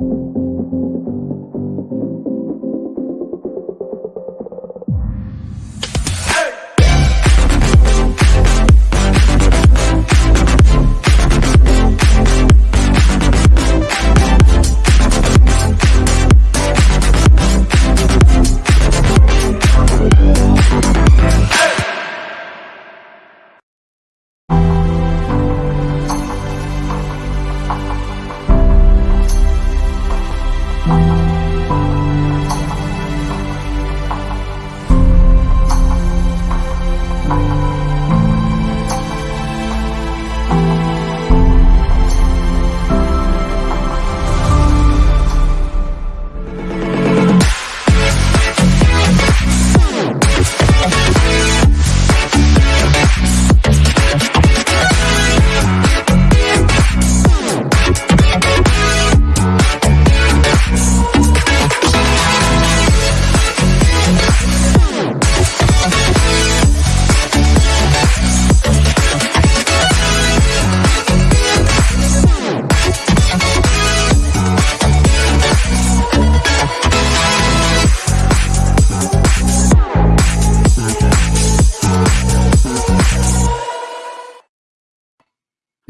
you.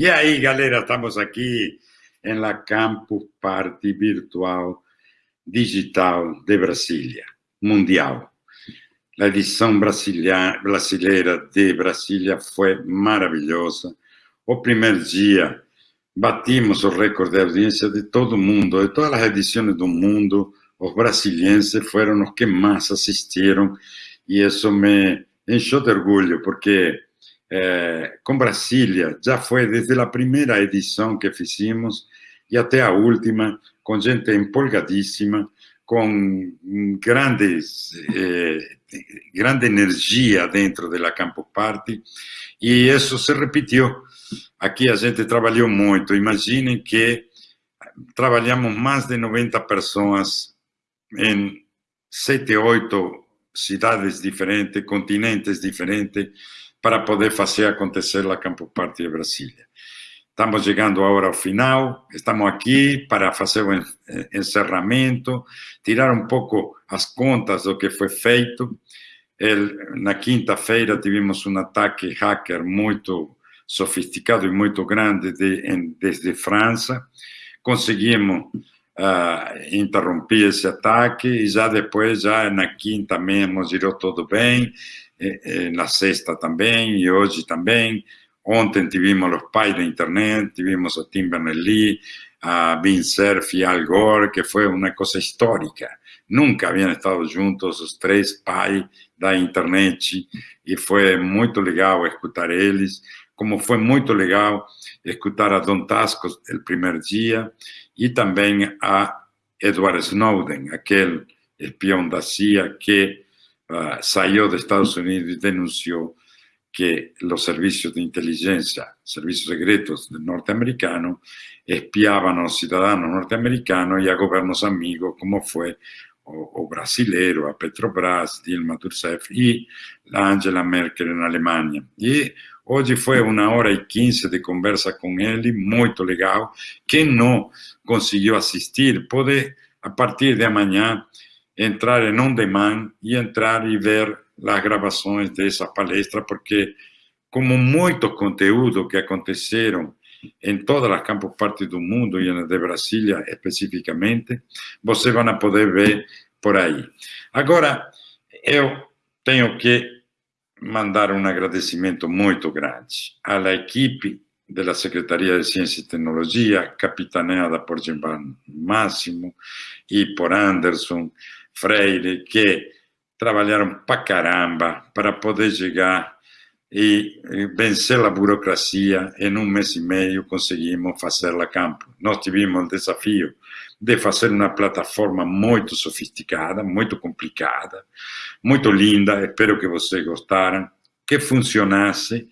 E aí, galera, estamos aqui em la Campus Party Virtual Digital de Brasília, mundial. A edição brasileira de Brasília foi maravilhosa. O primeiro dia, batimos o recorde de audiência de todo mundo, de todas as edições do mundo, os brasilienses foram os que mais assistiram, e isso me encheu de orgulho, porque é, com Brasília, já foi desde a primeira edição que fizemos e até a última, com gente empolgadíssima, com grandes, eh, grande energia dentro da Campo Party, e isso se repetiu. Aqui a gente trabalhou muito. Imaginem que trabalhamos mais de 90 pessoas em sete, oito cidades diferentes, continentes diferentes, para poder fazer acontecer a Campo Party de Brasília. Estamos chegando agora ao final, estamos aqui para fazer o encerramento, tirar um pouco as contas do que foi feito. Na quinta-feira tivemos um ataque hacker muito sofisticado e muito grande de, em, desde França. Conseguimos interromper esse ataque e já depois, já na quinta mesmo, girou tudo bem na sexta também, e hoje também. Ontem tivemos os pais da internet, tivemos a Tim Berners-Lee, a Bin Cerf e Al Gore, que foi uma coisa histórica. Nunca haviam estado juntos os três pais da internet e foi muito legal escutar eles, como foi muito legal escutar a Don Tasco o primeiro dia e também a Edward Snowden, aquele espião da CIA que uh, salió de Estados Unidos y denunció que los servicios de inteligencia, servicios secretos norteamericanos, espiaban a los ciudadanos norteamericanos y a gobiernos amigos, como fue o, o a Petrobras, Dilma Rousseff y la Angela Merkel en Alemania. Y hoy fue una hora y quince de conversa con él, muy legal. Quien no consiguió asistir, puede a partir de mañana entrar em on demand e entrar e ver as gravações dessa palestra, porque como muito conteúdo que aconteceram em todas as campos parte do mundo e na de Brasília especificamente, você vai poder ver por aí. Agora, eu tenho que mandar um agradecimento muito grande à equipe da Secretaria de Ciência e Tecnologia, capitaneada por Gilvan Máximo e por Anderson, Freire, que trabalharam para caramba para poder chegar e vencer a burocracia. Em um mês e meio conseguimos fazer a campo. Nós tivemos o desafio de fazer uma plataforma muito sofisticada, muito complicada, muito linda, espero que vocês gostaram, que funcionasse.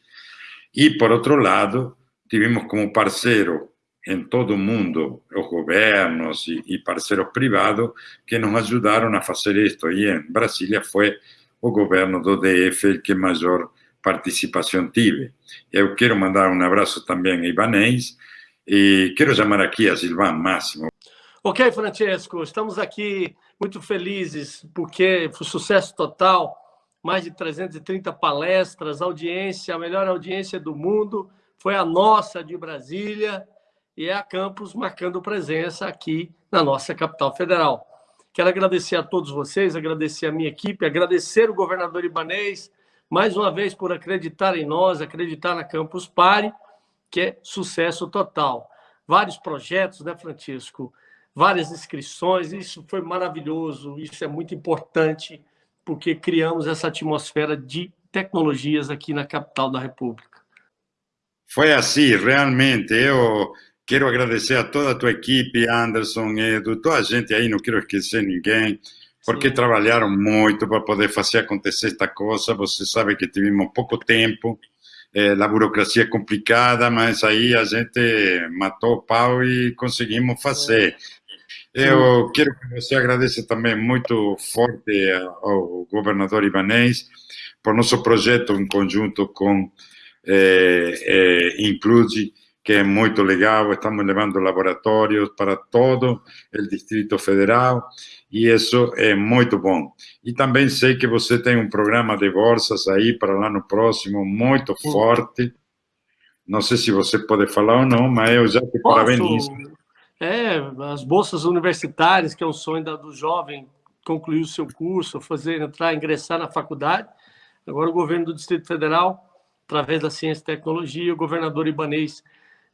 E, por outro lado, tivemos como parceiro em todo o mundo, os governos e, parceiros privados que nos ajudaram a fazer isto. E em Brasília foi o governo do DF que maior participação tive. Eu quero mandar um abraço também a Ibanez e quero chamar aqui a Silvan Máximo. Ok, Francesco, estamos aqui muito felizes porque foi sucesso total, mais de 330 palestras, audiência, a melhor audiência do mundo, foi a nossa de Brasília e é a Campus marcando presença aqui na nossa capital federal. Quero agradecer a todos vocês, agradecer a minha equipe, agradecer o governador Ibanês, mais uma vez por acreditar em nós, acreditar na Campus Party, que é sucesso total. Vários projetos, né, Francisco? várias inscrições, isso foi maravilhoso, isso é muito importante, porque criamos essa atmosfera de tecnologias aqui na capital da República. Foi assim, realmente. Eu quero agradecer a toda a tua equipe, Anderson, Edu, toda a gente aí, não quero esquecer ninguém, porque Sim. trabalharam muito para poder fazer acontecer esta coisa. Você sabe que tivemos pouco tempo, é, a burocracia é complicada, mas aí a gente matou o pau e conseguimos fazer. Eu quero que você agradeça também muito forte ao governador Ibanês por nosso projeto em conjunto com eh, eh, Include, que é muito legal. Estamos levando laboratórios para todo o Distrito Federal e isso é muito bom. E também sei que você tem um programa de bolsas aí para lá no próximo, muito forte. Não sei se você pode falar ou não, mas eu já te Posso? parabenizo. É, as bolsas universitárias, que é um sonho do jovem concluir o seu curso, fazer entrar, ingressar na faculdade. Agora o governo do Distrito Federal, através da Ciência e Tecnologia, o governador Ibanês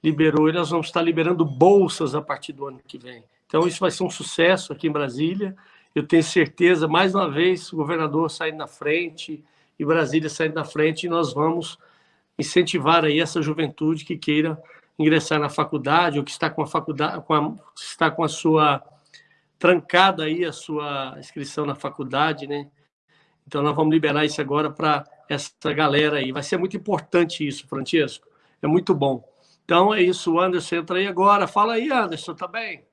liberou e nós vamos estar liberando bolsas a partir do ano que vem. Então isso vai ser um sucesso aqui em Brasília. Eu tenho certeza, mais uma vez, o governador saindo na frente e Brasília saindo na frente, e nós vamos incentivar aí essa juventude que queira ingressar na faculdade ou que está com a faculdade, com a, está com a sua trancada aí a sua inscrição na faculdade, né? Então nós vamos liberar isso agora para essa galera aí. Vai ser muito importante isso, Francisco. É muito bom. Então é isso, Anderson entra aí agora. Fala aí, Anderson, tá bem?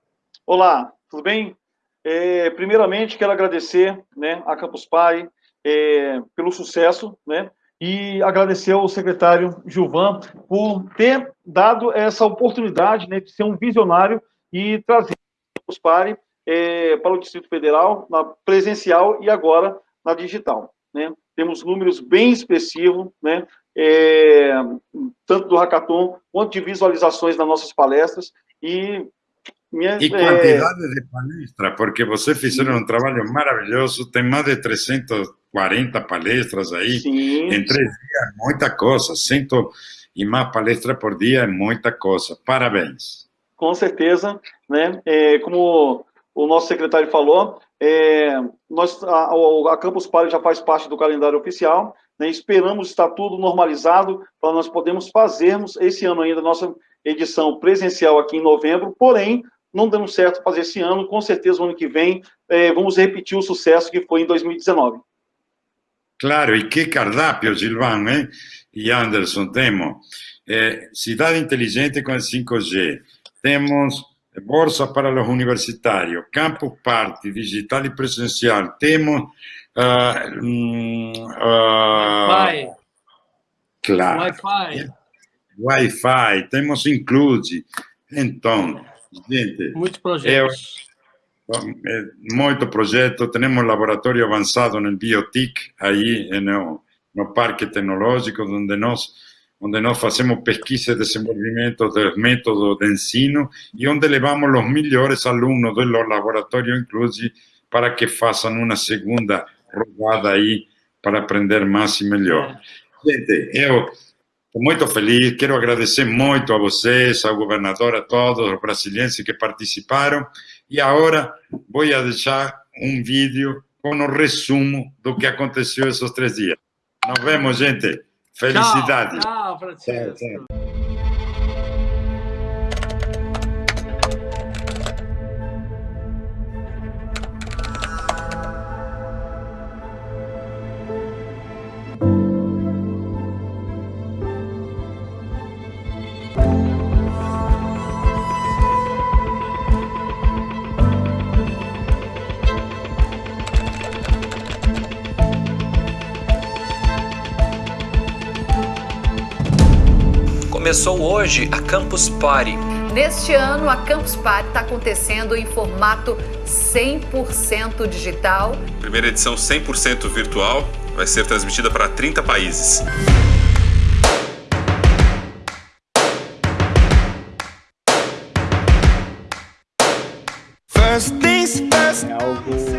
Olá, tudo bem? É, primeiramente quero agradecer, né, a Campus Pai é, pelo sucesso, né? e agradecer ao secretário Gilvan por ter dado essa oportunidade né, de ser um visionário e trazer os PARE é, para o Distrito Federal, na presencial e agora na digital. Né? Temos números bem expressivos, né? É, tanto do hackathon quanto de visualizações nas nossas palestras. E minha, e quantidade é... de palestras, porque vocês fizeram um trabalho maravilhoso, tem mais de 340 palestras aí, Sim. em três dias, muita coisa, cento e mais palestras por dia é muita coisa, parabéns. Com certeza, né, é, como o nosso secretário falou, é, nós, a, a Campus Party já faz parte do calendário oficial, né, esperamos estar tudo normalizado para nós podermos fazermos esse ano ainda nossa edição presencial aqui em novembro, porém, não deu certo fazer esse ano, com certeza ano que vem eh, vamos repetir o sucesso que foi em 2019. Claro, e que cardápio, Gilvan eh? e Anderson, temos eh, cidade inteligente com 5G, temos bolsa para os universitários, campus party, digital e presencial, temos uh, uh, Wi-Fi, claro, Wi-Fi, Wi-Fi, temos Include, então Gente, muitos projetos. É, muito projeto, temos laboratório avançado no Biotic, aí no, no Parque Tecnológico, onde nós onde nós fazemos pesquisa e desenvolvimento dos métodos de ensino e onde levamos os melhores alunos do laboratório, inclusive, para que façam uma segunda rodada aí para aprender mais e melhor. Gente, eu Estou muito feliz, quero agradecer muito a vocês, ao governador, a todos os brasileiros que participaram. E agora vou deixar um vídeo com o resumo do que aconteceu esses três dias. Nos vemos, gente. Felicidade. Tchau, tchau Francisco. Tchau, tchau. Começou hoje a Campus Party, Neste ano, a Campus Party está acontecendo em formato 100% digital. Primeira edição 100% virtual, vai ser transmitida para 30 países. É algo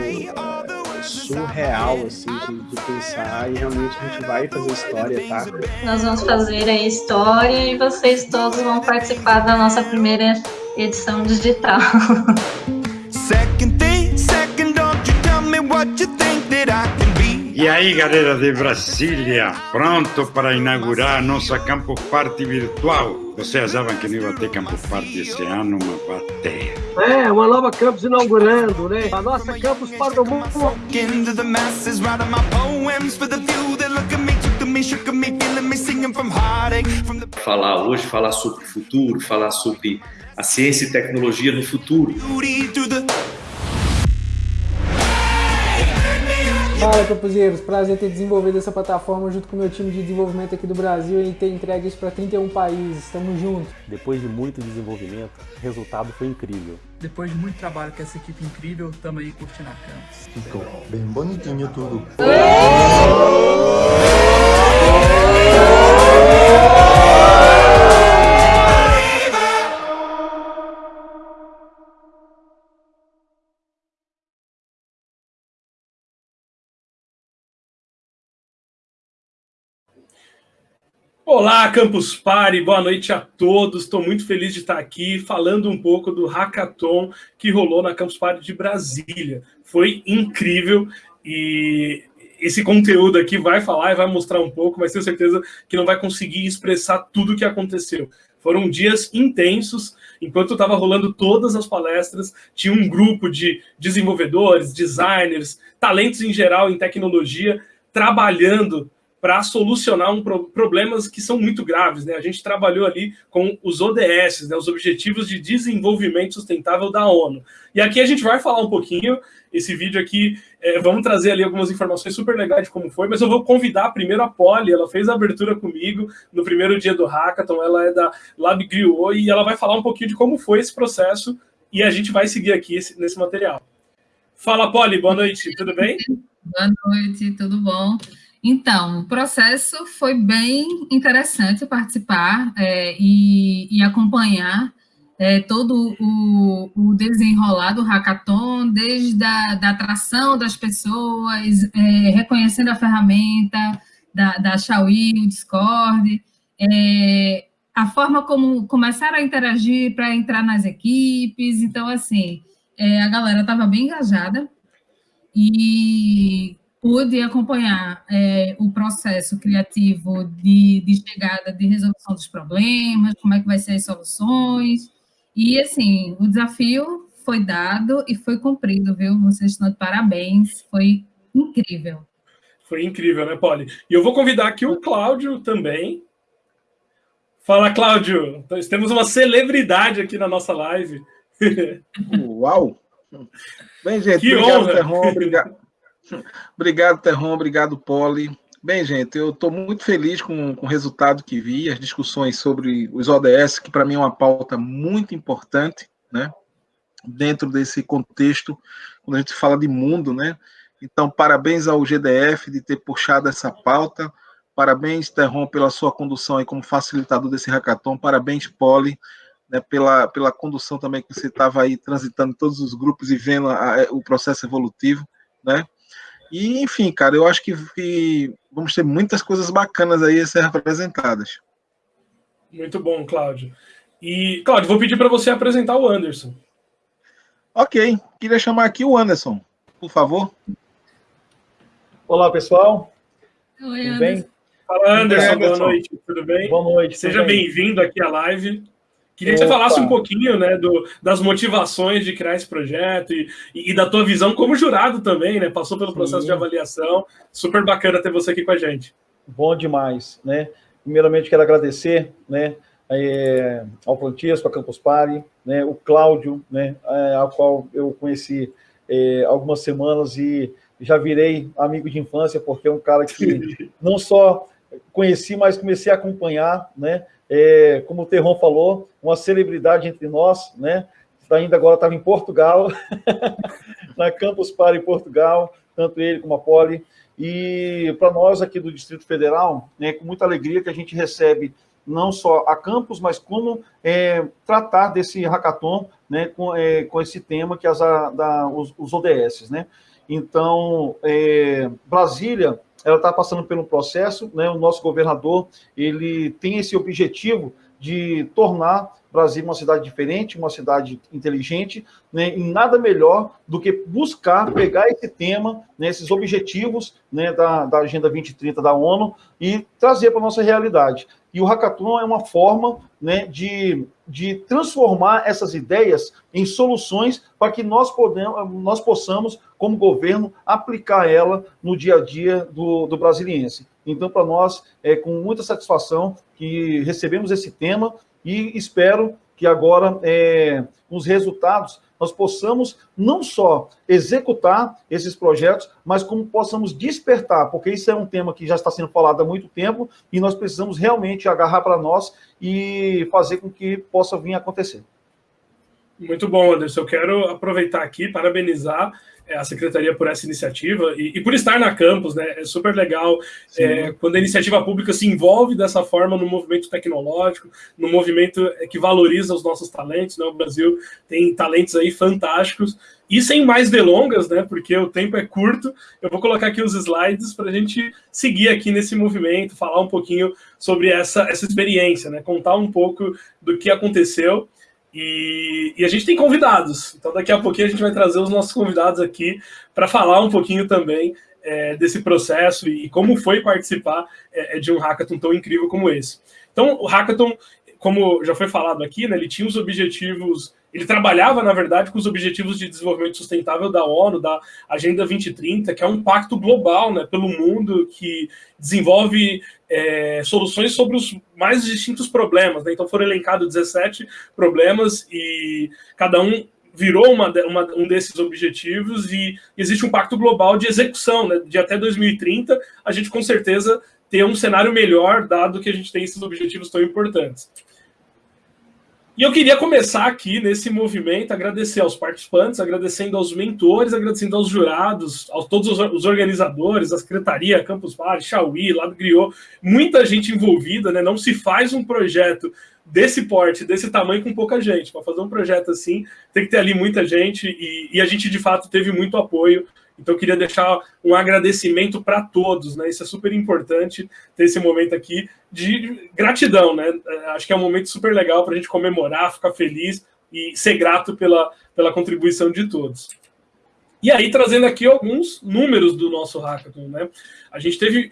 surreal, assim, de, de, pensar e realmente a gente vai fazer história, tá? Nós vamos fazer a história e vocês todos vão participar da nossa primeira edição digital. Second thing, second, don't you tell me what you think E aí, galera de Brasília, pronto para inaugurar nossa Campus Party virtual. Vocês achavam que não ia ter Campus Party esse ano, uma bateia. É, uma nova campus inaugurando, né? A nossa Campus Party do mundo. Falar hoje, falar sobre o futuro, falar sobre a ciência e tecnologia no futuro. Fala, capuzeiros. Prazer ter desenvolvido essa plataforma junto com o meu time de desenvolvimento aqui do Brasil e ter entregue isso para 31 países. Tamo junto. Depois de muito desenvolvimento, o resultado foi incrível. Depois de muito trabalho com essa equipe incrível, tamo aí curtindo a campus. Ficou bem bonitinho tudo. Olá, Campus Party, boa noite a todos. Estou muito feliz de estar aqui falando um pouco do hackathon que rolou na Campus Party de Brasília. Foi incrível e esse conteúdo aqui vai falar e vai mostrar um pouco, mas tenho certeza que não vai conseguir expressar tudo o que aconteceu. Foram dias intensos, enquanto estava rolando todas as palestras, tinha um grupo de desenvolvedores, designers, talentos em geral em tecnologia, trabalhando para solucionar um pro problemas que são muito graves. Né? A gente trabalhou ali com os ODS, né? os Objetivos de Desenvolvimento Sustentável da ONU. E aqui a gente vai falar um pouquinho, esse vídeo aqui, é, vamos trazer ali algumas informações super legais de como foi, mas eu vou convidar primeiro a Polly, ela fez a abertura comigo no primeiro dia do Hackathon, ela é da Lab Griot, e ela vai falar um pouquinho de como foi esse processo, e a gente vai seguir aqui esse, nesse material. Fala, Polly, boa noite, tudo bem? Boa noite, tudo bom? Então, o processo foi bem interessante participar é, e, e, acompanhar é, todo o, o, desenrolar do hackathon, desde a da atração das pessoas, é, reconhecendo a ferramenta da, da Xiaomi, o Discord, é, a forma como começaram a interagir para entrar nas equipes. Então, assim, é, a galera estava bem engajada e pude acompanhar é, o processo criativo de, de, chegada, de resolução dos problemas, como é que vai ser as soluções, e, assim, o desafio foi dado e foi cumprido, viu? Vocês estão de parabéns, foi incrível. Foi incrível, né, Polly? E eu vou convidar aqui o Cláudio também. Fala, Cláudio! Temos uma celebridade aqui na nossa live. Uau! Bem, gente, que obrigado, Terron, obrigado. Obrigado, Terron. Obrigado, Poli. Bem, gente, eu estou muito feliz com, com o resultado que vi, as discussões sobre os ODS, que para mim é uma pauta muito importante, né? Dentro desse contexto, quando a gente fala de mundo, né? Então, parabéns ao GDF de ter puxado essa pauta. Parabéns, Terron, pela sua condução aí como facilitador desse hackathon. Parabéns, Poli, né, pela, pela condução também que você estava aí transitando todos os grupos e vendo a, a, o processo evolutivo, né? E, enfim, cara, eu acho que, que vamos ter muitas coisas bacanas aí a ser apresentadas. Muito bom, Cláudio. E, Cláudio, vou pedir para você apresentar o Anderson. Ok, queria chamar aqui o Anderson, por favor. Olá, pessoal. Oi, Tudo bem? Fala, Anderson, Anderson, boa noite, tudo bem? Boa noite. Seja bem-vindo aqui à live. Queria que você falasse um pouquinho né, do, das motivações de criar esse projeto e, e, da tua visão como jurado também, né? Passou pelo processo Sim. de avaliação. Super bacana ter você aqui com a gente. Bom demais, né? Primeiramente, quero agradecer né, é, ao Plantias, a Campus Party, né, o Cláudio, né, é, ao qual eu conheci é, algumas semanas e já virei amigo de infância, porque é um cara que não só conheci, mas comecei a acompanhar, né? É, como o Terron falou, uma celebridade entre nós, né? Ainda agora estava em Portugal, na Campus Party Portugal, tanto ele como a Poli. E para nós aqui do Distrito Federal, é com muita alegria que a gente recebe não só a campus, mas como é, tratar desse hackathon né, com, é, com esse tema que as, a, da, os, os ODS. Né? Então, é, Brasília ela está passando um processo, né, o nosso governador ele tem esse objetivo de tornar Brasília uma cidade diferente, uma cidade inteligente, né, e nada melhor do que buscar pegar esse tema, né, esses objetivos né, da, da Agenda 2030 da ONU e trazer para a nossa realidade. E o hackathon é uma forma né, de, de transformar essas ideias em soluções para que nós, podemos, nós possamos, como governo, aplicar ela no dia a dia do, do brasiliense. Então, para nós, é com muita satisfação que recebemos esse tema e espero que agora, é, os resultados, nós possamos não só executar esses projetos, mas como possamos despertar, porque isso é um tema que já está sendo falado há muito tempo e nós precisamos realmente agarrar para nós e fazer com que possa vir acontecer. Muito bom, Anderson. Eu quero aproveitar aqui, parabenizar é, a secretaria por essa iniciativa e, e, por estar na campus, né? É super legal é, quando a iniciativa pública se envolve dessa forma no movimento tecnológico, no movimento é, que valoriza os nossos talentos. Né? O Brasil tem talentos aí fantásticos. E sem mais delongas, né? Porque o tempo é curto, eu vou colocar aqui os slides para a gente seguir aqui nesse movimento, falar um pouquinho sobre essa, essa experiência, né? Contar um pouco do que aconteceu. E, e, a gente tem convidados, então daqui a pouquinho a gente vai trazer os nossos convidados aqui para falar um pouquinho também é, desse processo e, como foi participar é, de um hackathon tão incrível como esse. Então, o hackathon, como já foi falado aqui, né, ele tinha os objetivos ele trabalhava, na verdade, com os Objetivos de Desenvolvimento Sustentável da ONU, da Agenda 2030, que é um pacto global né, pelo mundo que desenvolve é, soluções sobre os mais distintos problemas. Né? Então foram elencados 17 problemas e cada um virou uma, uma, um desses objetivos e existe um pacto global de execução, né? de até 2030, a gente com certeza ter um cenário melhor, dado que a gente tem esses objetivos tão importantes. E eu queria começar aqui nesse movimento, agradecer aos participantes, agradecendo aos mentores, agradecendo aos jurados, a todos os organizadores, a Secretaria, Campus Party, Chauí, Lado Griot, muita gente envolvida, né? Não se faz um projeto desse porte, desse tamanho, com pouca gente. Para fazer um projeto assim, tem que ter ali muita gente, e, e a gente, de fato, teve muito apoio então, eu queria deixar um agradecimento para todos, né? Isso é super importante ter esse momento aqui de gratidão, né? É, acho que é um momento super legal para a gente comemorar, ficar feliz e ser grato pela, pela contribuição de todos. E aí, trazendo aqui alguns números do nosso hackathon, né? A gente teve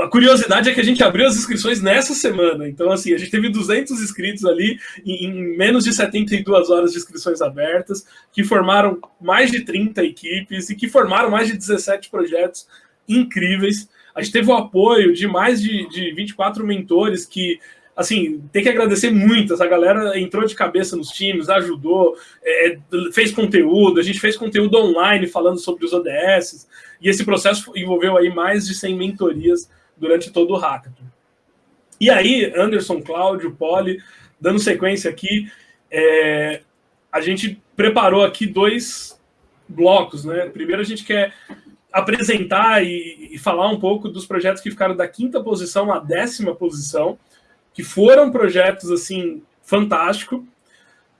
a curiosidade é que a gente abriu as inscrições nessa semana. Então, assim, a gente teve 200 inscritos ali em, menos de 72 horas de inscrições abertas, que formaram mais de 30 equipes e que formaram mais de 17 projetos incríveis. A gente teve o apoio de mais de, de 24 mentores que assim, tem que agradecer muito. Essa galera entrou de cabeça nos times, ajudou, é, fez conteúdo. A gente fez conteúdo online falando sobre os ODS. E esse processo envolveu aí mais de 100 mentorias durante todo o hackathon. E aí, Anderson, Cláudio, Poli, dando sequência aqui, é, a gente preparou aqui dois blocos, né? Primeiro a gente quer apresentar e, e, falar um pouco dos projetos que ficaram da quinta posição à décima posição, que foram projetos, assim, fantásticos.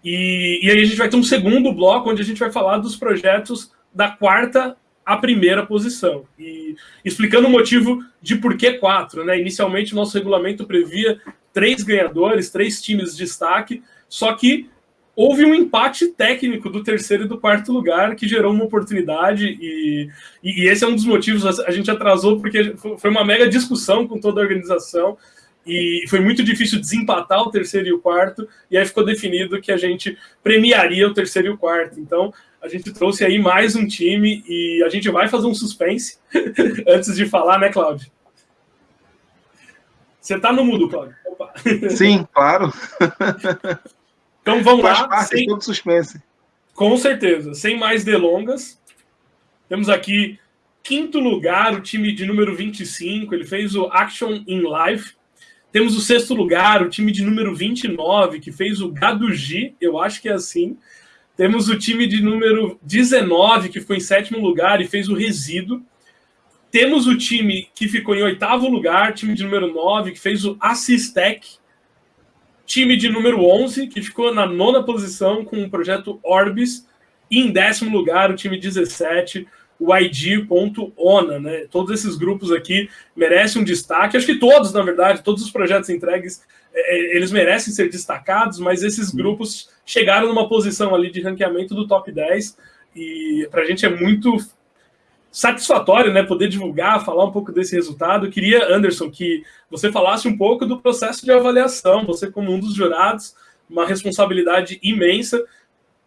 E, e aí a gente vai ter um segundo bloco, onde a gente vai falar dos projetos da quarta a primeira posição. E explicando o motivo de por que quatro. Né? Inicialmente, o nosso regulamento previa três ganhadores, três times de destaque, só que houve um empate técnico do terceiro e do quarto lugar que gerou uma oportunidade e, e, esse é um dos motivos, a gente atrasou porque foi uma mega discussão com toda a organização e foi muito difícil desempatar o terceiro e o quarto, e aí ficou definido que a gente premiaria o terceiro e o quarto. Então, a gente trouxe aí mais um time e a gente vai fazer um suspense antes de falar, né, Cláudio? Você está no mudo, Cláudio. Opa. Sim, claro. Então vamos Faz lá. Parte sem... todo suspense. Com certeza. Sem mais delongas. Temos aqui quinto lugar, o time de número 25. Ele fez o Action in Life. Temos o sexto lugar, o time de número 29, que fez o Gadugi, eu acho que é assim. Temos o time de número 19, que foi em sétimo lugar e fez o Resíduo. Temos o time que ficou em oitavo lugar, time de número 9, que fez o Assistec. Time de número 11, que ficou na nona posição com o projeto Orbis. E em décimo lugar, o time 17, o ID.ONA, né? Todos esses grupos aqui merecem um destaque. Acho que todos, na verdade, todos os projetos entregues, é, é eles merecem ser destacados, mas esses grupos chegaram numa posição ali de ranqueamento do top 10 e para a gente é muito satisfatório, né, poder divulgar, falar um pouco desse resultado. Eu queria, Anderson, que você falasse um pouco do processo de avaliação. Você, como um dos jurados, uma responsabilidade imensa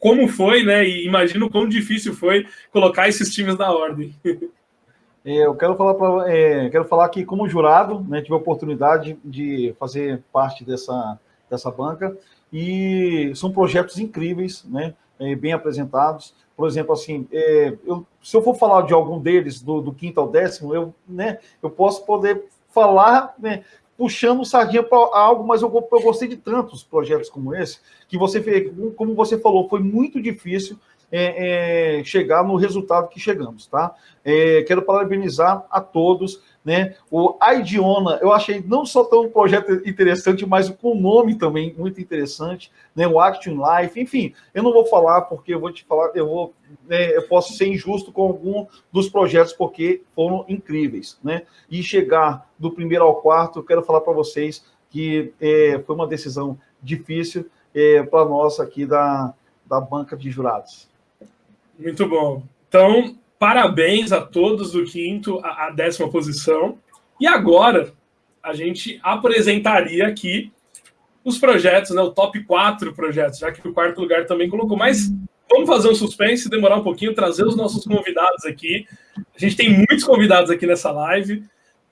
como foi, né? E imagino quão difícil foi colocar esses times na ordem. É, eu quero falar, pra, é, quero falar que, como jurado, né, tive a oportunidade de fazer parte dessa, dessa banca e são projetos incríveis, né, é, bem apresentados. Por exemplo, assim, é, eu, se eu for falar de algum deles, do, do, quinto ao décimo, eu, né, eu posso poder falar né, puxando sardinha para algo, mas eu, eu gostei de tantos projetos como esse, que você, como você falou, foi muito difícil é, é, chegar no resultado que chegamos, tá? É, quero parabenizar a todos, né? O Aidiona, eu achei não só tão um projeto interessante, mas com o nome também muito interessante, né? O Action Life, enfim, eu não vou falar porque eu vou te falar, eu vou, né, eu posso ser injusto com algum dos projetos porque foram incríveis, né? E chegar do primeiro ao quarto, eu quero falar para vocês que é, foi uma decisão difícil é, para nós aqui da, da banca de jurados. Muito bom. Então, parabéns a todos do quinto à décima posição. E agora, a gente apresentaria aqui os projetos, né, o top 4 projetos, já que o quarto lugar também colocou. Mas vamos fazer um suspense, demorar um pouquinho, trazer os nossos convidados aqui. A gente tem muitos convidados aqui nessa live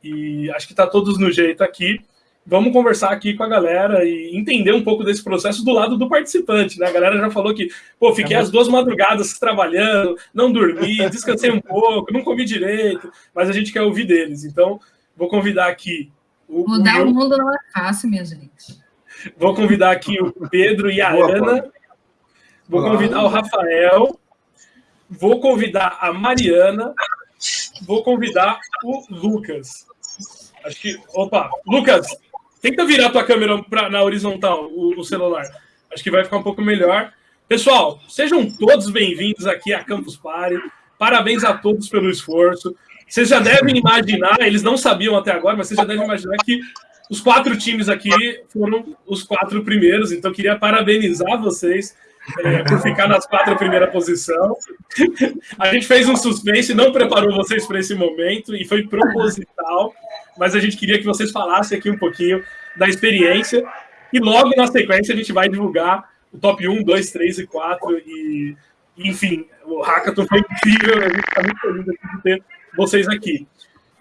e acho que está todos no jeito aqui vamos conversar aqui com a galera e entender um pouco desse processo do lado do participante, né? A galera já falou que, pô, fiquei as duas madrugadas trabalhando, não dormi, descansei um pouco, não comi direito, mas a gente quer ouvir deles. Então, vou convidar aqui o Mudar o, meu... o mundo não é fácil, minha gente. Vou convidar aqui o Pedro e a Boa, Ana. Vou convidar o Rafael. Vou convidar a Mariana. Vou convidar o Lucas. Acho que. Opa, Lucas, Tenta virar tua câmera pra, na horizontal, o, o, celular. Acho que vai ficar um pouco melhor. Pessoal, sejam todos bem-vindos aqui a Campus Party. Parabéns a todos pelo esforço. Vocês já devem imaginar, eles não sabiam até agora, mas vocês já devem imaginar que os quatro times aqui foram os quatro primeiros, então queria parabenizar vocês é, por ficar nas quatro primeira posição. A gente fez um suspense, não preparou vocês para esse momento e foi proposital mas a gente queria que vocês falassem aqui um pouquinho da experiência. E logo na sequência a gente vai divulgar o top 1, 2, 3 e 4. E, enfim, o Hackathon foi incrível. A gente está muito feliz de ter vocês aqui.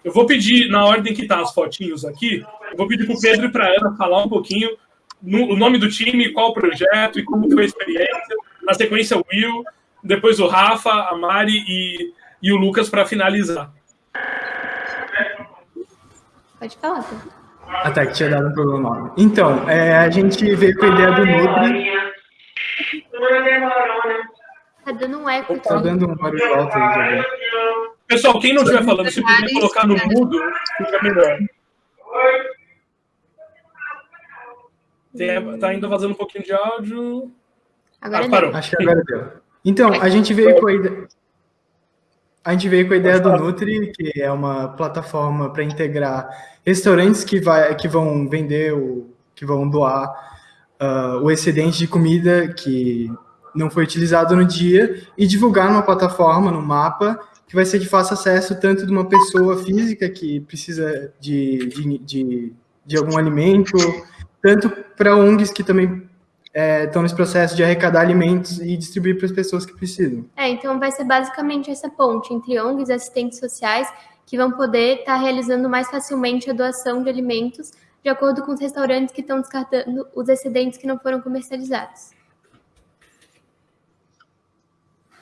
Eu vou pedir, na ordem que tá as fotinhos aqui, eu vou pedir para o Pedro e para a Ana falar um pouquinho no, o nome do time, qual o projeto e como foi a experiência. Na sequência, o Will, depois o Rafa, a Mari e, e o Lucas para finalizar. Pode falar, Pedro. Ah, tá, que tinha dado um problema nome. Então, é, a gente veio com a ideia do Nutri. Tá dando um eco. Tá dando um barulho alto aí. Pessoal, quem não estiver falando, se puder colocar no mudo, fica melhor. Tem, tá ainda vazando um pouquinho de áudio. Agora ah, parou. Acho que agora deu. Então, a gente veio com a ideia. A gente veio com a ideia do Nutri, que é uma plataforma para integrar restaurantes que, vai, que vão vender, o, que vão doar uh, o excedente de comida que não foi utilizado no dia e divulgar numa plataforma, no mapa, que vai ser de fácil acesso tanto de uma pessoa física que precisa de, de, de, de algum alimento, tanto para ONGs que também é, estão nesse processo de arrecadar alimentos e distribuir para as pessoas que precisam. É, então vai ser basicamente essa ponte entre ONGs e assistentes sociais que vão poder estar tá realizando mais facilmente a doação de alimentos de acordo com os restaurantes que estão descartando os excedentes que não foram comercializados.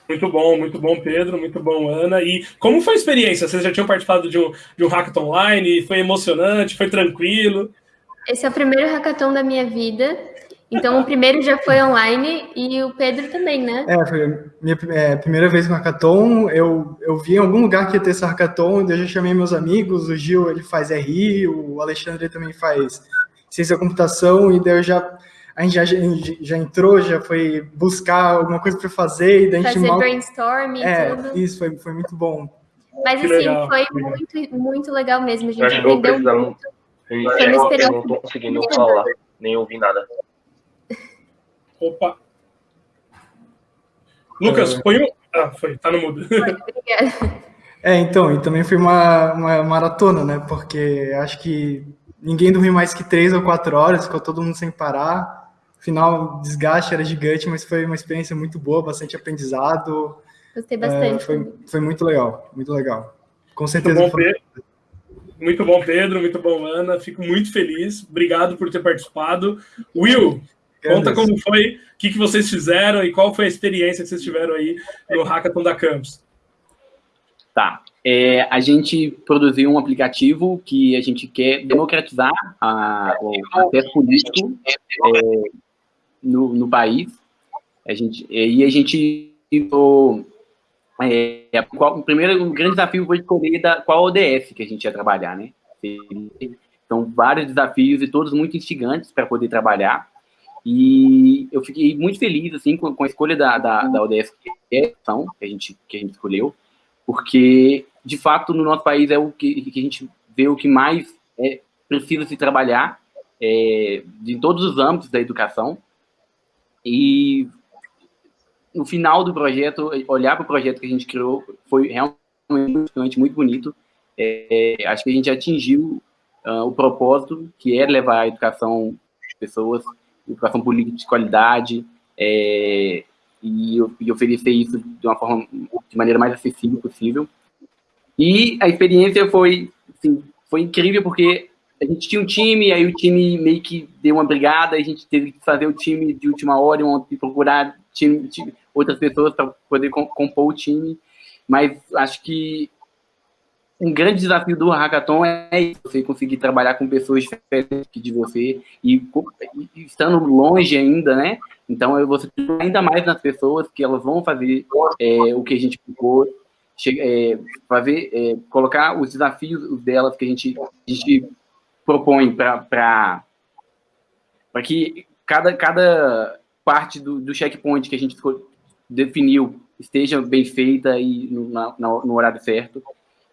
Muito bom, muito bom, Pedro, muito bom, Ana. E como foi a experiência? Vocês já tinham participado de um, de um hackathon online? Foi emocionante? Foi tranquilo? Esse é o primeiro hackathon da minha vida. Então, o primeiro já foi online e o Pedro também, né? É, foi a minha é, primeira vez com hackathon. Eu, eu vi em algum lugar que ia ter esse hackathon, eu já chamei meus amigos, o Gil ele faz RI, o Alexandre também faz ciência da computação, e daí eu já, a gente já, já entrou, já foi buscar alguma coisa para fazer, e daí a gente Fazer mal... brainstorm e é, tudo. isso, foi, foi muito bom. Mas, Que assim, legal, foi muito, muito legal mesmo. A gente acho que eu aprendeu precisava. muito. Experiência não tô conseguindo falar, nem ouvir nada. Opa. Lucas, É. põe um. Ah, foi, tá no mudo. É, então, e também foi uma, uma maratona, né? Porque acho que ninguém dormiu mais que três ou quatro horas, ficou todo mundo sem parar. Final, o desgaste era gigante, mas foi uma experiência muito boa, bastante aprendizado. Gostei É, bastante. foi, foi muito legal, muito legal. Com Muito certeza. bom, foi- Pedro. Muito bom, Pedro. Muito bom, Ana. Fico muito feliz. Obrigado por ter participado. Will, conta como foi, o que, que vocês fizeram e qual foi a experiência que vocês tiveram aí no Hackathon da Campus. Tá. É, a gente produziu um aplicativo que a gente quer democratizar a, o acesso político é, no, no país. A gente, e a gente tentou, é, qual, o primeiro o grande desafio foi escolher da, qual ODS que a gente ia trabalhar, né? São vários desafios e todos muito instigantes para poder trabalhar. E eu fiquei muito feliz assim com, com a escolha da, da, da ODS que é que a gente que a gente escolheu, porque de fato no nosso país é o que, que a gente vê o que mais é, precisa se trabalhar é, de todos os âmbitos da educação. E no final do projeto, olhar para o projeto que a gente criou foi realmente muito bonito. É, acho que a gente atingiu ah, o propósito, que é levar a educação às pessoas, educação política de qualidade, é, e, e oferecer isso de uma forma, de maneira mais acessível possível. E a experiência foi, assim, foi incrível porque a gente tinha um time, aí o time meio que deu uma brigada, a gente teve que fazer o time de última hora e procurar time, time, outras pessoas para poder com, compor o time. Mas acho que um grande desafio do hackathon é você conseguir trabalhar com pessoas diferentes de você e, e estando longe ainda, né? Então você ainda mais nas pessoas que elas vão fazer é, o que a gente propôs, é, fazer, é, colocar os desafios delas que a gente, a gente propõe para que cada, cada parte do, do checkpoint que a gente definiu esteja bem feita e no, na, no horário certo.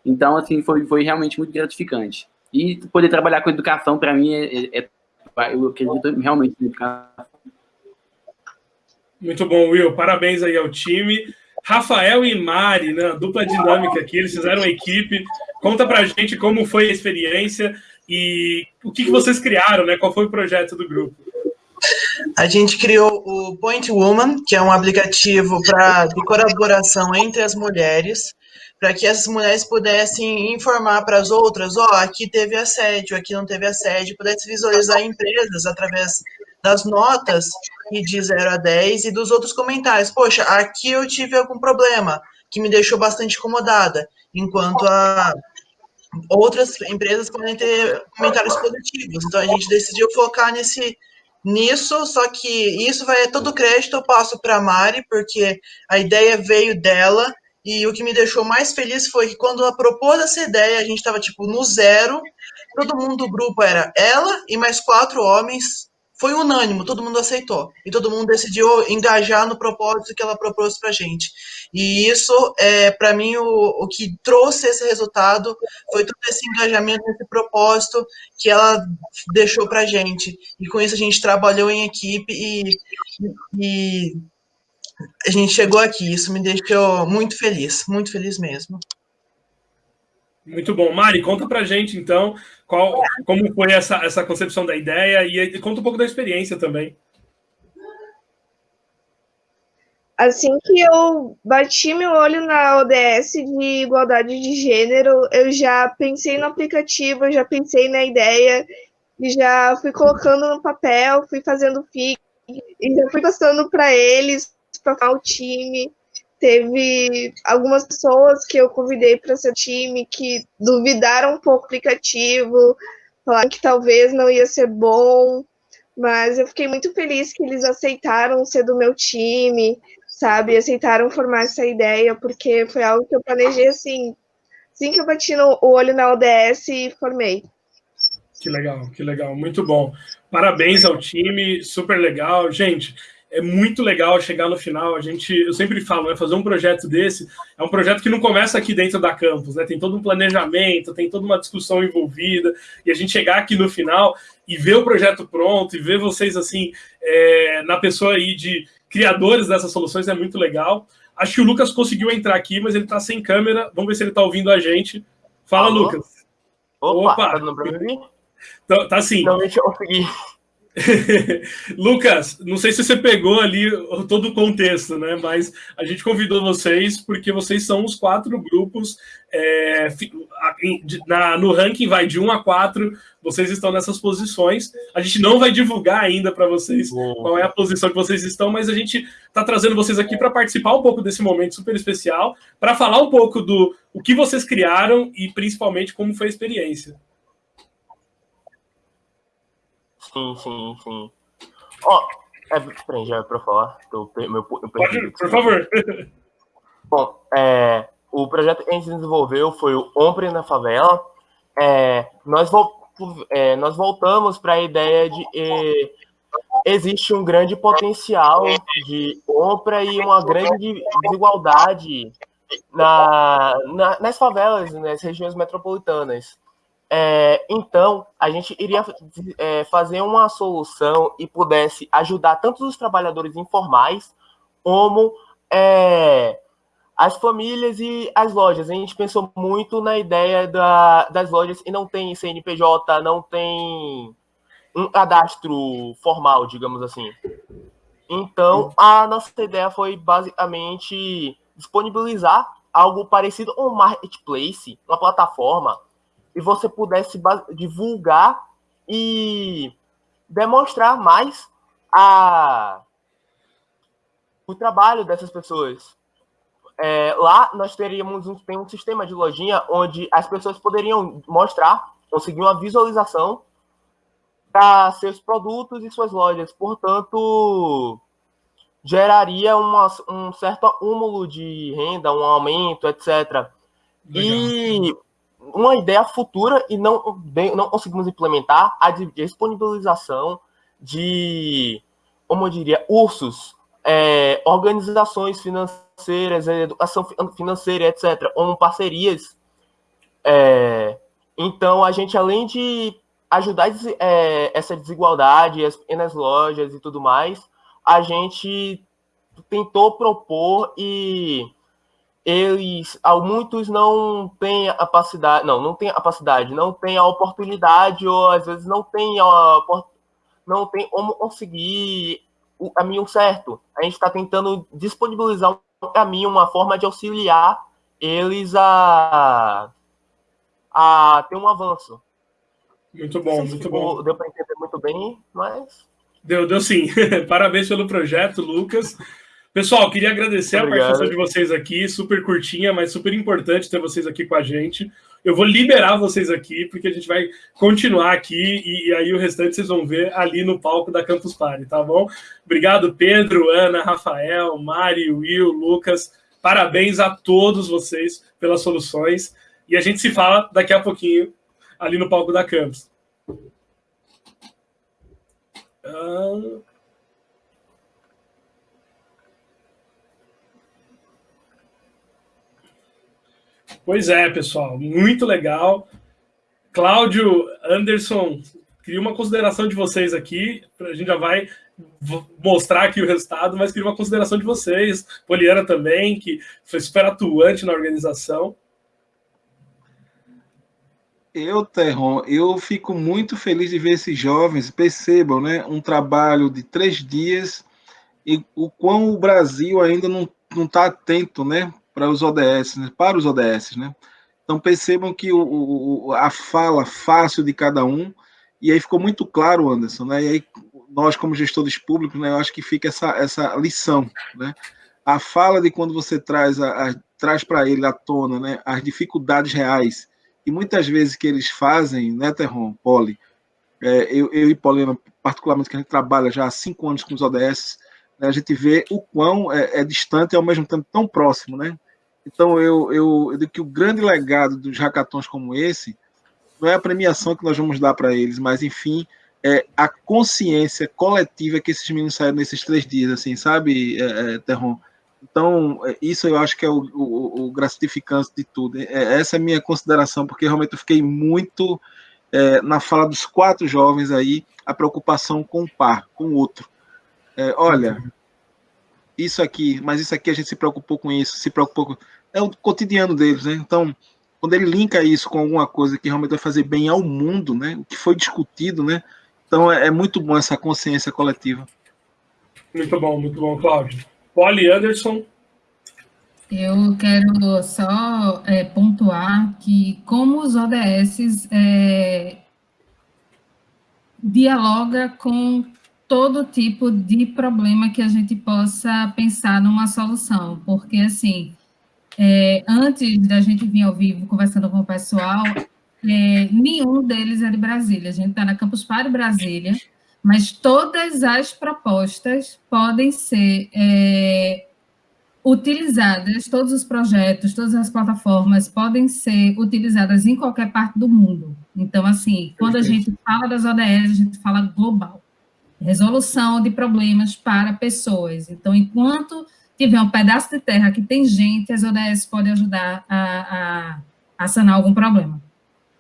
Então, assim, foi, foi realmente muito gratificante. E poder trabalhar com educação, para mim, é, é, eu acredito realmente em educação. Muito bom, Will. Parabéns aí ao time. Rafael e Mari, né, dupla dinâmica aqui, eles fizeram uma equipe. Conta pra gente como foi a experiência e o que, que vocês criaram, né? Qual foi o projeto do grupo? A gente criou o Point Woman, que é um aplicativo pra, de colaboração entre as mulheres, para que essas mulheres pudessem informar para as outras, ó, oh, aqui teve assédio, aqui não teve assédio, pudesse visualizar empresas através das notas e de 0 a 10 e dos outros comentários. Poxa, aqui eu tive algum problema que me deixou bastante incomodada, enquanto a outras empresas podem ter comentários positivos. Então a gente decidiu focar nesse nisso, só que isso vai todo crédito eu passo para a Mari, porque a ideia veio dela e o que me deixou mais feliz foi que quando ela propôs essa ideia, a gente estava tipo no zero, todo mundo do grupo era ela e mais quatro homens, foi unânimo, todo mundo aceitou. E todo mundo decidiu engajar no propósito que ela propôs pra gente. E isso, é, para mim, o, o que trouxe esse resultado foi todo esse engajamento, esse propósito que ela deixou pra gente. E com isso a gente trabalhou em equipe e, e a gente chegou aqui. Isso me deixou muito feliz, muito feliz mesmo. Muito bom. Mari, conta pra gente, então, qual, como foi essa, essa concepção da ideia e, e conta um pouco da experiência também. Assim que eu bati meu olho na ODS de igualdade de gênero, eu já pensei no aplicativo, já pensei na ideia, e já fui colocando no papel, fui fazendo FIC, e já fui postando para eles, para o time. Teve algumas pessoas que eu convidei para seu time que duvidaram um pouco do aplicativo, falaram que talvez não ia ser bom, mas eu fiquei muito feliz que eles aceitaram ser do meu time, sabe? Aceitaram formar essa ideia, porque foi algo que eu planejei assim, assim que eu bati no, o olho na ODS e formei. Que legal, que legal, muito bom. Parabéns ao time, super legal. Gente, é muito legal chegar no final. A gente, eu sempre falo, né, fazer um projeto desse é um projeto que não começa aqui dentro da campus, né? Tem todo um planejamento, tem toda uma discussão envolvida, e a gente chegar aqui no final e ver o projeto pronto e ver vocês assim é, na pessoa aí de criadores dessas soluções é muito legal. Acho que o Lucas conseguiu entrar aqui, mas ele está sem câmera. Vamos ver se ele está ouvindo a gente. Fala, Alô? Lucas. Opa, Opa. tá dando pra mim? Tá, tá sim. Eu consegui. Lucas, não sei se você pegou ali todo o contexto, né? Mas a gente convidou vocês porque vocês são os quatro grupos. É, na, no ranking vai de 1 a 4, vocês estão nessas posições. A gente não vai divulgar ainda para vocês qual é a posição que vocês estão, mas a gente está trazendo vocês aqui para participar um pouco desse momento super especial, para falar um pouco do o que vocês criaram e principalmente como foi a experiência. Sim, sim, sim. Ó, oh, é, peraí, já é pra falar. Tô, meu, eu Pode, por favor. Bom, é, o projeto que a gente desenvolveu foi o Ompre na Favela. É, nós, é, nós voltamos para a ideia de que existe um grande potencial de compra e uma grande desigualdade na, na, nas favelas, nas regiões metropolitanas. É, então, a gente iria é, fazer uma solução e pudesse ajudar tanto os trabalhadores informais como é, as famílias e as lojas. A gente pensou muito na ideia da, das lojas e não tem CNPJ, não tem um cadastro formal, digamos assim. Então, a nossa ideia foi basicamente disponibilizar algo parecido a um marketplace, uma plataforma e você pudesse divulgar e demonstrar mais a, o trabalho dessas pessoas. É, lá nós teríamos um, tem um sistema de lojinha onde as pessoas poderiam mostrar, conseguir uma visualização para seus produtos e suas lojas. Portanto, geraria uma, um certo acúmulo de renda, um aumento, etc. Legal. E uma ideia futura e não, não conseguimos implementar a disponibilização de, como eu diria, ursos, é, organizações financeiras, educação financeira, etc., ou parcerias. É, então, a gente, além de ajudar é, essa desigualdade, as pequenas lojas e tudo mais, a gente tentou propor e eles, muitos não têm a capacidade, não, não tem a capacidade, não tem a oportunidade ou às vezes não tem a não tem como conseguir o caminho certo. A gente está tentando disponibilizar um caminho, uma forma de auxiliar eles a a ter um avanço. Muito bom, muito ficou, bom. Deu para entender muito bem, mas deu, deu sim. Parabéns pelo projeto, Lucas. Pessoal, queria agradecer Obrigado. a participação de vocês aqui, super curtinha, mas super importante ter vocês aqui com a gente. Eu vou liberar vocês aqui, porque a gente vai continuar aqui e, e, aí o restante vocês vão ver ali no palco da Campus Party, tá bom? Obrigado, Pedro, Ana, Rafael, Mari, Will, Lucas. Parabéns a todos vocês pelas soluções. E a gente se fala daqui a pouquinho ali no palco da Campus. Uh... Pois é, pessoal, muito legal. Cláudio, Anderson, queria uma consideração de vocês aqui. A gente já vai mostrar aqui o resultado, mas queria uma consideração de vocês. Poliana também, que foi super atuante na organização. Eu, Terron, eu fico muito feliz de ver esses jovens, percebam, né, um trabalho de três dias e o quão o Brasil ainda não está atento, né, para os ODS, né? para os ODS, né? Então percebam que o, o, a fala fácil de cada um, e aí ficou muito claro, Anderson, né? E aí nós, como gestores públicos, né, eu acho que fica essa, essa lição, né? A fala de quando você traz, a, a traz para ele à tona né, as dificuldades reais e muitas vezes que eles fazem, né, Terron, Poli, é, eu, eu e Paulina, particularmente, que a gente trabalha já há cinco anos com os ODS, né, a gente vê o quão é, é, distante e ao mesmo tempo tão próximo, né? Então, eu, eu, eu digo que o grande legado dos hackathons como esse não é a premiação que nós vamos dar para eles, mas, enfim, é a consciência coletiva que esses meninos saíram nesses três dias, assim, sabe, é, é, Terron? Então, é, isso eu acho que é o, o, o gratificante de tudo. É, essa é a minha consideração, porque realmente eu fiquei muito é, na fala dos quatro jovens aí, a preocupação com o par, com o outro. É, olha, isso aqui, mas isso aqui a gente se preocupou com isso, se preocupou com... É o cotidiano deles, né? Então, quando ele linka isso com alguma coisa que realmente vai fazer bem ao mundo, né? O que foi discutido, né? Então, é, é muito bom essa consciência coletiva. Muito bom, muito bom, Cláudio. Polly Anderson. Eu quero só é, pontuar que como os ODS é, dialoga com todo tipo de problema que a gente possa pensar numa solução, porque assim, é, antes da gente vir ao vivo conversando com o pessoal, é, nenhum deles é de Brasília, a gente está na Campus Party Brasília, mas todas as propostas podem ser é, utilizadas, todos os projetos, todas as plataformas podem ser utilizadas em qualquer parte do mundo. Então, assim, quando a gente fala das ODS, a gente fala global. Resolução de problemas para pessoas. Então, enquanto tiver um pedaço de terra que tem gente, as ODS podem ajudar a, a, a sanar algum problema.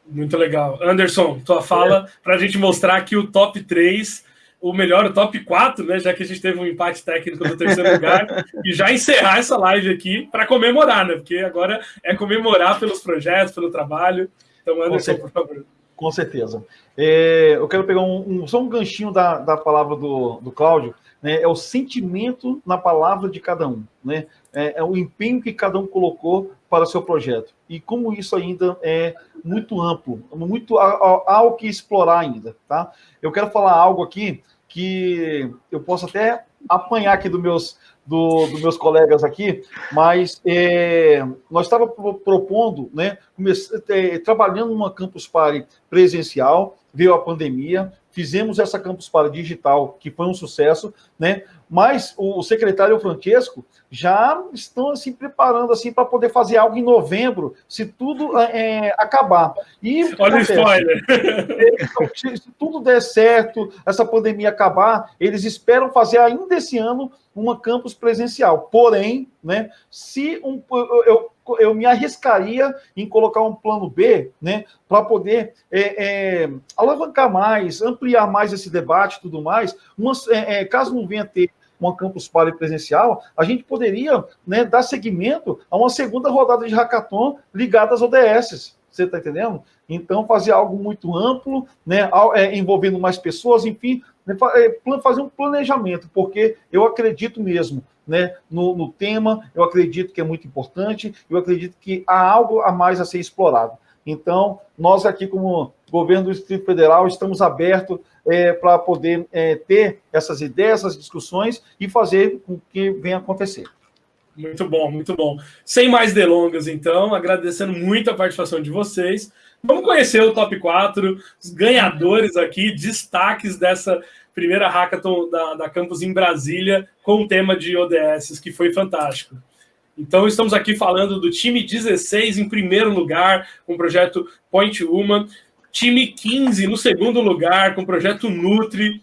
Muito legal. Anderson, tua fala é. para a gente mostrar que o top 3 o melhor, o top 4, né? Já que a gente teve um empate técnico no terceiro lugar, e já encerrar essa live aqui para comemorar, né? Porque agora é comemorar pelos projetos, pelo trabalho. Então, Anderson, por favor. Com certeza. É, eu quero pegar um, um, só um ganchinho da, da palavra do, do Cláudio, né? É o sentimento na palavra de cada um, né? É, é o empenho que cada um colocou para o seu projeto. E como isso ainda é muito amplo, muito há, o que explorar ainda, tá? Eu quero falar algo aqui que eu posso até apanhar aqui dos meus, do, dos meus colegas aqui, mas é, nós estávamos propondo, né, comece, é, trabalhando numa Campus Party presencial, veio a pandemia, fizemos essa Campus Party digital, que foi um sucesso, né, mas o secretário Francesco já estão assim preparando assim para poder fazer algo em novembro, se tudo é, acabar. E olha o spoiler. Se, se tudo der certo, essa pandemia acabar, eles esperam fazer ainda esse ano uma campus presencial. Porém, né, se um, eu, eu me arriscaria em colocar um plano B, né, para poder é, é, alavancar mais, ampliar mais esse debate e tudo mais, é, é caso não venha ter uma Campus Party presencial, a gente poderia né, dar seguimento a uma segunda rodada de hackathon ligada às ODS. Você está entendendo? Então, fazer algo muito amplo, né, é, envolvendo mais pessoas, enfim, né, é, fazer um planejamento, porque eu acredito mesmo né, no, no tema, eu acredito que é muito importante, eu acredito que há algo a mais a ser explorado. Então, nós aqui, como governo do Distrito Federal, estamos abertos é, para poder é, ter essas ideias, essas discussões e fazer com que venha acontecer. Muito bom, muito bom. Sem mais delongas, então, agradecendo muito a participação de vocês. Vamos conhecer o top 4, os ganhadores aqui, destaques dessa primeira hackathon da, da Campus em Brasília, com o tema de ODS, que foi fantástico. Então, estamos aqui falando do time 16 em primeiro lugar, com o projeto Point Woman. Time 15 no segundo lugar, com o projeto Nutri.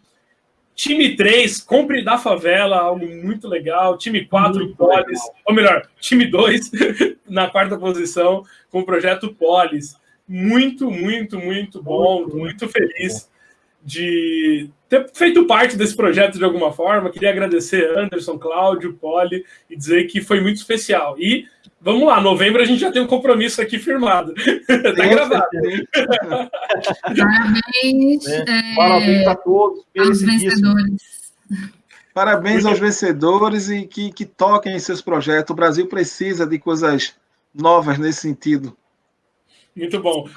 Time 3, Compre da Favela, algo muito legal. Time 4, Polis. Ou melhor, time 2, na quarta posição, com o projeto Polis. Muito, muito, muito bom. Muito feliz de ter feito parte desse projeto de alguma forma. Queria agradecer Anderson, Cláudio, Poli e dizer que foi muito especial. E vamos lá, novembro a gente já tem um compromisso aqui firmado. tá gravado. Parabéns. É, é, parabéns a todos. Aos vencedores. Parabéns aos vencedores e que, que toquem em seus projetos. O Brasil precisa de coisas novas nesse sentido. Muito bom.